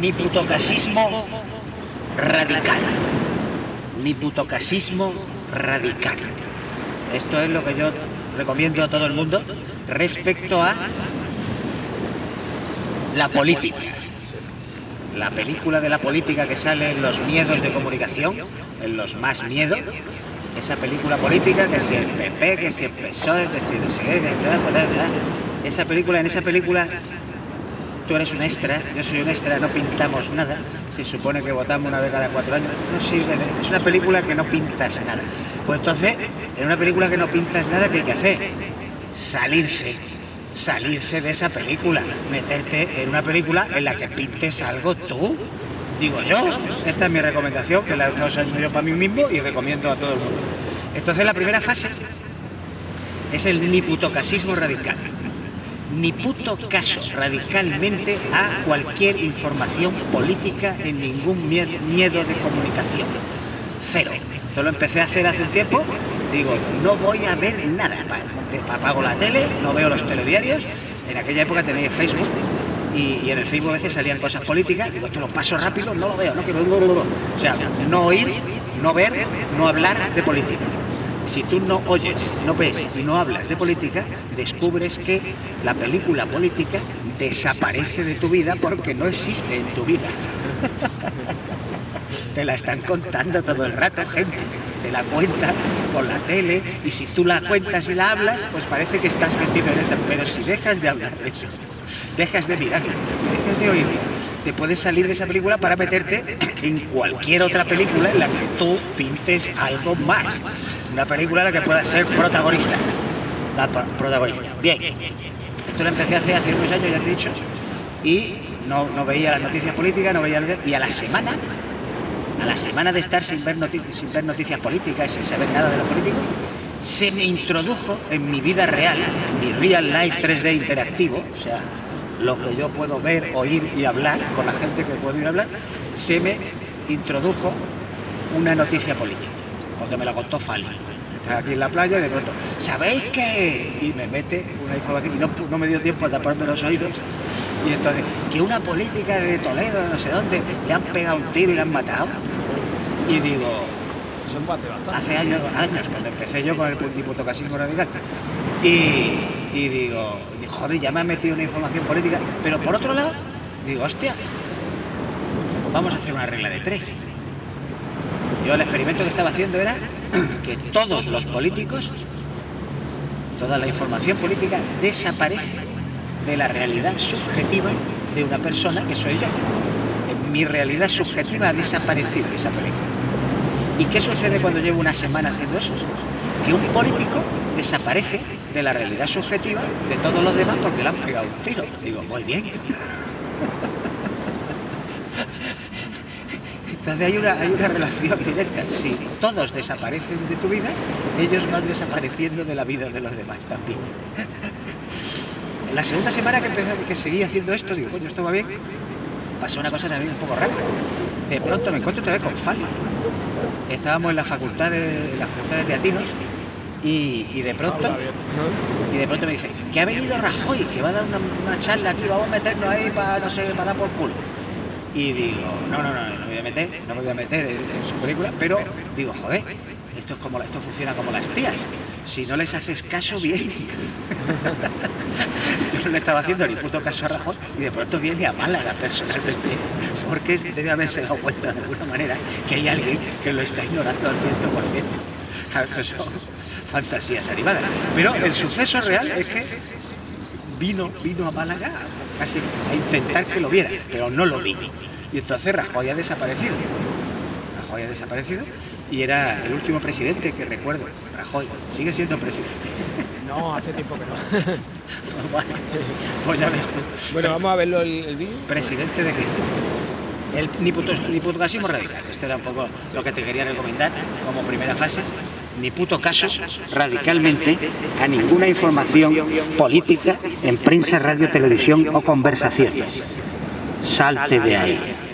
ni putocasismo radical. Ni putocasismo radical. Esto es lo que yo recomiendo a todo el mundo respecto a la política. La película de la política que sale en los miedos de comunicación, en los más miedos, esa película política que si el PP, que si el PSOE, que si qué, esa película, en esa película tú eres un extra, yo soy un extra, no pintamos nada, se supone que votamos una vez cada cuatro años, no sirve, es una película que no pintas nada. Pues entonces, en una película que no pintas nada, ¿qué hay que hacer? Salirse, salirse de esa película, meterte en una película en la que pintes algo tú, digo yo. Esta es mi recomendación, que la he estado usando yo para mí mismo y recomiendo a todo el mundo. Entonces la primera fase es el niputocasismo radical ni puto caso radicalmente a cualquier información política en ningún miedo de comunicación. Cero. Esto lo empecé a hacer hace un tiempo, digo, no voy a ver nada. Apago la tele, no veo los telediarios. En aquella época tenía Facebook y, en el Facebook a veces salían cosas políticas. Digo, esto lo paso rápido, no lo veo, no quiero... O sea, no oír, no ver, no hablar de política si tú no oyes, no ves y no hablas de política, descubres que la película política desaparece de tu vida porque no existe en tu vida. Te la están contando todo el rato, gente. Te la cuentan por la tele y si tú la cuentas y la hablas, pues parece que estás metido en esa. Pero si dejas de hablar de eso, dejas de mirarla, dejas de oírla, te puedes salir de esa película para meterte en cualquier otra película en la que tú pintes algo más una película en la que pueda ser protagonista. La protagonista. Bien, esto lo empecé a hacer hace unos años, ya te he dicho, y no, no veía las noticias políticas, no veía... Y a la semana, a la semana de estar sin ver, sin ver noticias políticas, sin saber nada de lo político, se me introdujo en mi vida real, mi real life 3D interactivo, o sea, lo que yo puedo ver, oír y hablar con la gente que puedo ir a hablar, se me introdujo una noticia política porque me la contó Fali. Estaba aquí en la playa y de pronto, ¿sabéis qué? Y me mete una información y no, no me dio tiempo a taparme los oídos. Y entonces, que una política de Toledo, no sé dónde, le han pegado un tiro y le han matado. Y digo, eso fue hace bastante. Hace años, años, cuando empecé yo con el diputocasismo radical. Y, y digo, joder, ya me han metido una información política. Pero por otro lado, digo, hostia, vamos a hacer una regla de tres. Yo el experimento que estaba haciendo era que todos los políticos, toda la información política desaparece de la realidad subjetiva de una persona que soy yo. mi realidad subjetiva ha desaparecido esa. ¿Y qué sucede cuando llevo una semana haciendo eso? Que un político desaparece de la realidad subjetiva de todos los demás porque le han pegado un tiro. Digo, muy bien. Entonces hay una, hay una relación directa. Si todos desaparecen de tu vida, ellos van desapareciendo de la vida de los demás también. En la segunda semana que, empecé, que seguí haciendo esto, digo, coño, esto va bien, pasó una cosa también un poco rara. De pronto me encuentro otra vez con Fali. Estábamos en la facultad de, la facultad teatinos y, de pronto y de pronto me dice que ha venido Rajoy, que va a dar una, una charla aquí, vamos a meternos ahí para no sé, para dar por culo y digo, no, no, no, no me voy a meter, no me voy a meter en, su película, pero digo, joder, esto, es como, esto funciona como las tías, si no les haces caso, bien. Yo no le estaba haciendo ni puto caso a Rajoy y de pronto viene a Málaga personalmente, porque debe haberse dado cuenta de alguna manera que hay alguien que lo está ignorando al 100%. Claro, son fantasías animadas. Pero el suceso real es que vino, vino a Málaga casi a intentar que lo viera, pero no lo vi. Y entonces Rajoy ha desaparecido. Rajoy ha desaparecido y era el último presidente que recuerdo. Rajoy sigue siendo presidente. No, hace tiempo que no. pues ya ves tú. Bueno, vamos a verlo el, vídeo. ¿Presidente de qué? El niputocasismo radical. Esto era un poco lo que te quería recomendar como primera fase. Ni puto caso radicalmente a ninguna información política en prensa, radio, televisión o conversaciones. Salte de ahí.